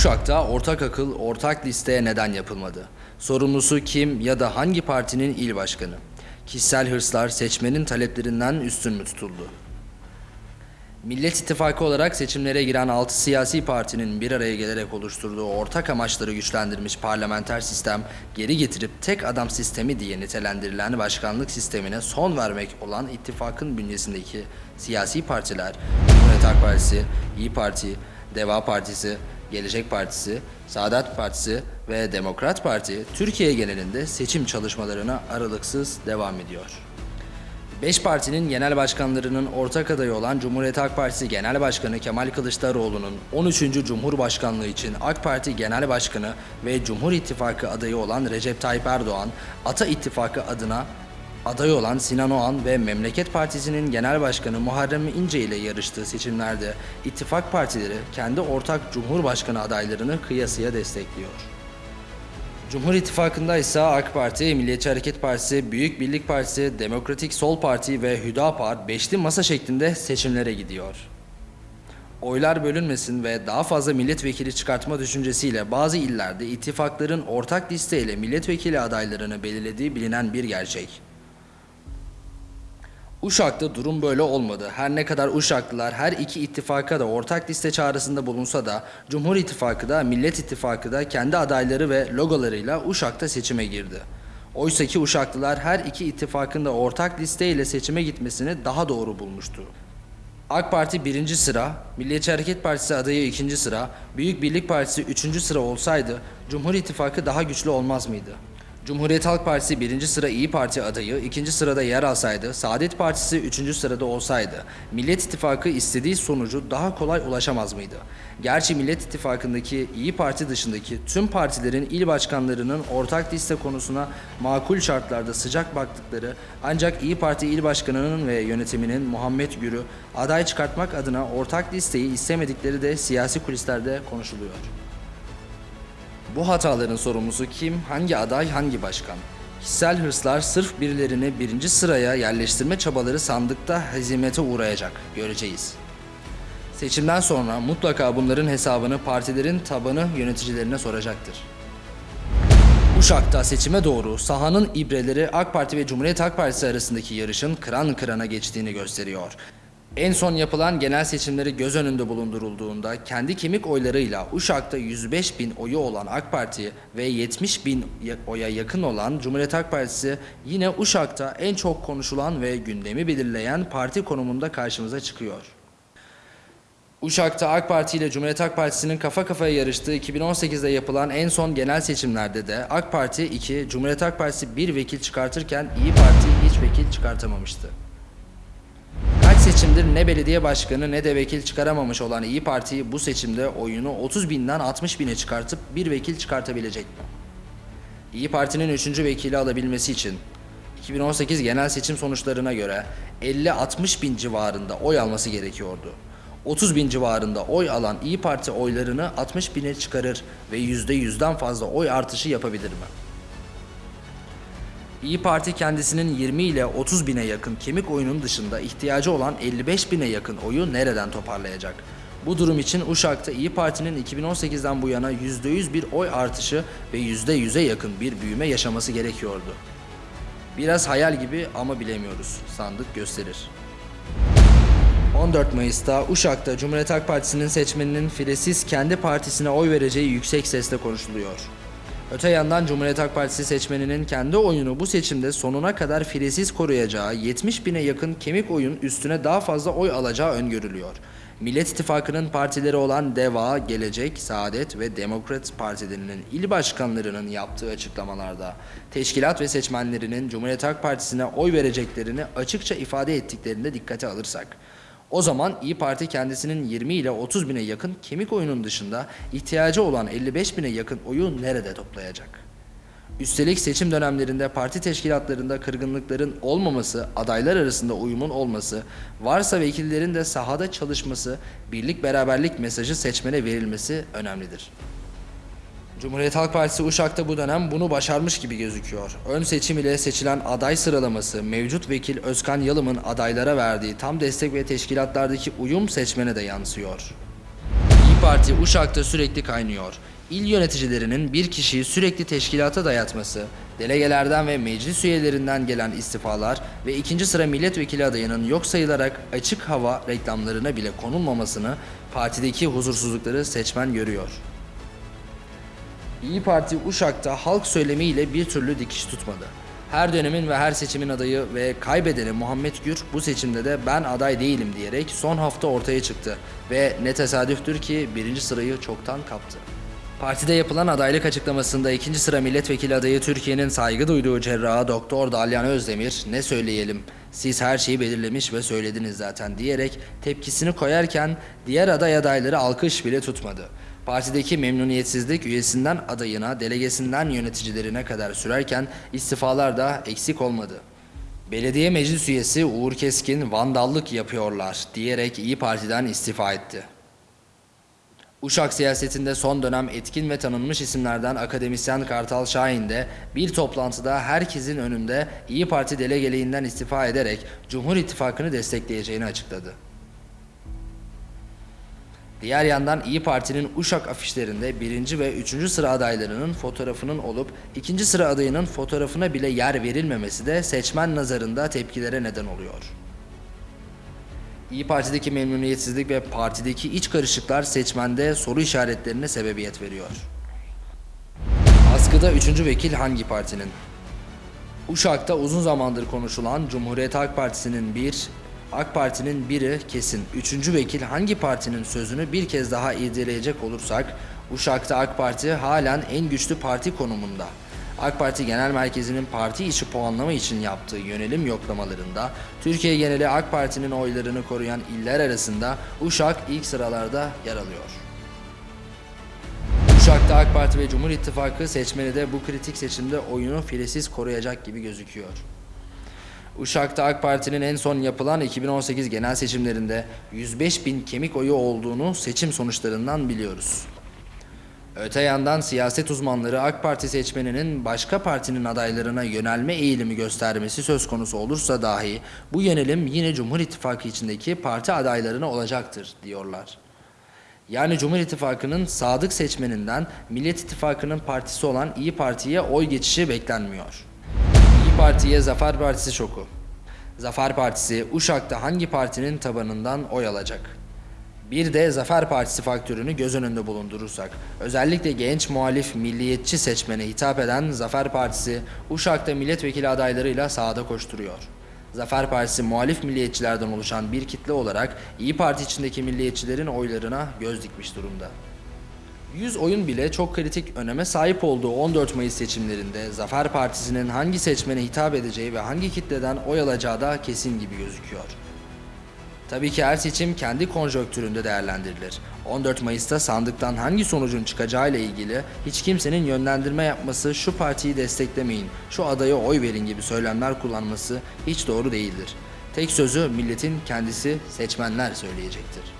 Uşak'ta ortak akıl, ortak listeye neden yapılmadı? Sorumlusu kim ya da hangi partinin il başkanı? Kişisel hırslar seçmenin taleplerinden üstün mü tutuldu? Millet İttifakı olarak seçimlere giren 6 siyasi partinin bir araya gelerek oluşturduğu ortak amaçları güçlendirmiş parlamenter sistem, geri getirip tek adam sistemi diye nitelendirilen başkanlık sistemine son vermek olan ittifakın bünyesindeki siyasi partiler, Cumhuriyet Halk Partisi, İyi Parti, Deva Partisi, Gelecek Partisi, Saadet Partisi ve Demokrat Parti, Türkiye genelinde seçim çalışmalarına aralıksız devam ediyor. Beş partinin genel başkanlarının ortak adayı olan Cumhuriyet Halk Partisi Genel Başkanı Kemal Kılıçdaroğlu'nun 13. Cumhurbaşkanlığı için AK Parti Genel Başkanı ve Cumhur İttifakı adayı olan Recep Tayyip Erdoğan, Ata İttifakı adına aday olan Sinan Oğan ve Memleket Partisi'nin Genel Başkanı Muharrem İnce ile yarıştığı seçimlerde ittifak partileri kendi ortak Cumhurbaşkanı adaylarını kıyasıya destekliyor. Cumhur İttifakı'nda ise AK Parti, Milliyetçi Hareket Partisi, Büyük Birlik Partisi, Demokratik Sol Parti ve Hüdapar beşli masa şeklinde seçimlere gidiyor. Oylar bölünmesin ve daha fazla milletvekili çıkartma düşüncesiyle bazı illerde ittifakların ortak listeyle milletvekili adaylarını belirlediği bilinen bir gerçek. Uşak'ta durum böyle olmadı. Her ne kadar Uşaklılar her iki ittifaka da ortak liste çağrısında bulunsa da Cumhur İttifakı da Millet İttifakı da kendi adayları ve logolarıyla Uşak'ta seçime girdi. Oysa ki Uşaklılar her iki ittifakın da ortak listeyle seçime gitmesini daha doğru bulmuştu. AK Parti birinci sıra, Milliyetçi Hareket Partisi adayı ikinci sıra, Büyük Birlik Partisi üçüncü sıra olsaydı Cumhur İttifakı daha güçlü olmaz mıydı? Cumhuriyet Halk Partisi birinci sıra İyi Parti adayı, ikinci sırada yer alsaydı, Saadet Partisi üçüncü sırada olsaydı, Millet İttifakı istediği sonucu daha kolay ulaşamaz mıydı? Gerçi Millet İttifakı'ndaki İyi Parti dışındaki tüm partilerin il başkanlarının ortak liste konusuna makul şartlarda sıcak baktıkları ancak İyi Parti il başkanının ve yönetiminin Muhammed Gür'ü aday çıkartmak adına ortak listeyi istemedikleri de siyasi kulislerde konuşuluyor. Bu hataların sorumlusu kim, hangi aday, hangi başkan? Kişisel hırslar sırf birilerini birinci sıraya yerleştirme çabaları sandıkta hezimete uğrayacak. Göreceğiz. Seçimden sonra mutlaka bunların hesabını partilerin tabanı yöneticilerine soracaktır. Uşak'ta seçime doğru sahanın ibreleri AK Parti ve Cumhuriyet Halk Partisi arasındaki yarışın kıran kırana geçtiğini gösteriyor. En son yapılan genel seçimleri göz önünde bulundurulduğunda kendi kemik oylarıyla Uşak'ta 105 bin oyu olan AK Parti ve 70 bin oya yakın olan Cumhuriyet Halk Partisi yine Uşak'ta en çok konuşulan ve gündemi belirleyen parti konumunda karşımıza çıkıyor. Uşak'ta AK Parti ile Cumhuriyet Halk Partisi'nin kafa kafaya yarıştığı 2018'de yapılan en son genel seçimlerde de AK Parti 2, Cumhuriyet Halk Partisi 1 vekil çıkartırken İyi Parti hiç vekil çıkartamamıştı. Seçimdir ne belediye başkanı ne de vekil çıkaramamış olan İyi Parti bu seçimde oyunu 30 binden 60 bine çıkartıp bir vekil çıkartabilecek? İyi Parti'nin 3. vekili alabilmesi için 2018 genel seçim sonuçlarına göre 50-60 bin civarında oy alması gerekiyordu. 30 bin civarında oy alan İyi Parti oylarını 60 bine çıkarır ve %100'den fazla oy artışı yapabilir mi? İyi Parti kendisinin 20 ile 30 bine yakın kemik oyunun dışında ihtiyacı olan 55 bine yakın oyu nereden toparlayacak? Bu durum için Uşak'ta İyi Parti'nin 2018'den bu yana %100 bir oy artışı ve %100'e yakın bir büyüme yaşaması gerekiyordu. Biraz hayal gibi ama bilemiyoruz. Sandık gösterir. 14 Mayıs'ta Uşak'ta Cumhuriyet Halk Partisi'nin seçmeninin filesiz kendi partisine oy vereceği yüksek sesle konuşuluyor. Öte yandan Cumhuriyet Halk Partisi seçmeninin kendi oyunu bu seçimde sonuna kadar filesiz koruyacağı 70 bine yakın kemik oyun üstüne daha fazla oy alacağı öngörülüyor. Millet İttifakı'nın partileri olan DEVA, Gelecek, Saadet ve Demokrat Partilerinin il başkanlarının yaptığı açıklamalarda teşkilat ve seçmenlerinin Cumhuriyet Halk Partisi'ne oy vereceklerini açıkça ifade ettiklerinde dikkate alırsak o zaman İyi Parti kendisinin 20 ile 30 bine yakın kemik oyunun dışında ihtiyacı olan 55 bine yakın oyu nerede toplayacak? Üstelik seçim dönemlerinde parti teşkilatlarında kırgınlıkların olmaması, adaylar arasında uyumun olması, varsa vekillerin de sahada çalışması, birlik beraberlik mesajı seçmene verilmesi önemlidir. Cumhuriyet Halk Partisi Uşak'ta bu dönem bunu başarmış gibi gözüküyor. Ön seçim ile seçilen aday sıralaması mevcut vekil Özkan Yalım'ın adaylara verdiği tam destek ve teşkilatlardaki uyum seçmene de yansıyor. İyi Parti Uşak'ta sürekli kaynıyor. İl yöneticilerinin bir kişiyi sürekli teşkilata dayatması, delegelerden ve meclis üyelerinden gelen istifalar ve ikinci sıra milletvekili adayının yok sayılarak açık hava reklamlarına bile konulmamasını partideki huzursuzlukları seçmen görüyor. İyi Parti Uşak'ta halk söylemiyle bir türlü dikiş tutmadı. Her dönemin ve her seçimin adayı ve kaybedeni Muhammed Gür bu seçimde de ben aday değilim diyerek son hafta ortaya çıktı ve ne tesadüftür ki birinci sırayı çoktan kaptı. Partide yapılan adaylık açıklamasında ikinci sıra milletvekili adayı Türkiye'nin saygı duyduğu cerrahı Doktor Dalyan Özdemir ne söyleyelim siz her şeyi belirlemiş ve söylediniz zaten diyerek tepkisini koyarken diğer aday adayları alkış bile tutmadı. Partideki memnuniyetsizlik üyesinden adayına, delegesinden yöneticilerine kadar sürerken istifalar da eksik olmadı. Belediye meclis üyesi Uğur Keskin vandallık yapıyorlar diyerek İyi Parti'den istifa etti. Uşak siyasetinde son dönem etkin ve tanınmış isimlerden akademisyen Kartal Şahin de bir toplantıda herkesin önünde İyi Parti delegeliğinden istifa ederek Cumhur İttifakı'nı destekleyeceğini açıkladı. Diğer yandan İyi Parti'nin Uşak afişlerinde birinci ve üçüncü sıra adaylarının fotoğrafının olup ikinci sıra adayının fotoğrafına bile yer verilmemesi de seçmen nazarında tepkilere neden oluyor. İyi Parti'deki memnuniyetsizlik ve partideki iç karışıklar seçmende soru işaretlerine sebebiyet veriyor. Askıda üçüncü vekil hangi partinin? Uşak'ta uzun zamandır konuşulan Cumhuriyet Halk Partisi'nin bir, AK Parti'nin biri kesin. Üçüncü vekil hangi partinin sözünü bir kez daha irdeleyecek olursak, Uşak'ta AK Parti halen en güçlü parti konumunda. AK Parti Genel Merkezi'nin parti içi puanlama için yaptığı yönelim yoklamalarında Türkiye geneli AK Parti'nin oylarını koruyan iller arasında Uşak ilk sıralarda yer alıyor. Uşak'ta AK Parti ve Cumhur İttifakı seçmeni de bu kritik seçimde oyunu filesiz koruyacak gibi gözüküyor. Uşak'ta AK Parti'nin en son yapılan 2018 genel seçimlerinde 105 bin kemik oyu olduğunu seçim sonuçlarından biliyoruz. Öte yandan siyaset uzmanları AK Parti seçmeninin başka partinin adaylarına yönelme eğilimi göstermesi söz konusu olursa dahi bu yönelim yine Cumhur İttifakı içindeki parti adaylarına olacaktır diyorlar. Yani Cumhur İttifakı'nın sadık seçmeninden Millet İttifakı'nın partisi olan İyi Parti'ye oy geçişi beklenmiyor. Parti'ye Zafer Partisi şoku. Zafer Partisi Uşak'ta hangi partinin tabanından oy alacak? Bir de Zafer Partisi faktörünü göz önünde bulundurursak, özellikle genç muhalif milliyetçi seçmene hitap eden Zafer Partisi, Uşak'ta milletvekili adaylarıyla sahada koşturuyor. Zafer Partisi muhalif milliyetçilerden oluşan bir kitle olarak İyi Parti içindeki milliyetçilerin oylarına göz dikmiş durumda. 100 oyun bile çok kritik öneme sahip olduğu 14 Mayıs seçimlerinde Zafer Partisi'nin hangi seçmene hitap edeceği ve hangi kitleden oy alacağı da kesin gibi gözüküyor. Tabii ki her seçim kendi konjonktüründe değerlendirilir. 14 Mayıs'ta sandıktan hangi sonucun çıkacağı ile ilgili hiç kimsenin yönlendirme yapması, şu partiyi desteklemeyin, şu adaya oy verin gibi söylemler kullanması hiç doğru değildir. Tek sözü milletin kendisi seçmenler söyleyecektir.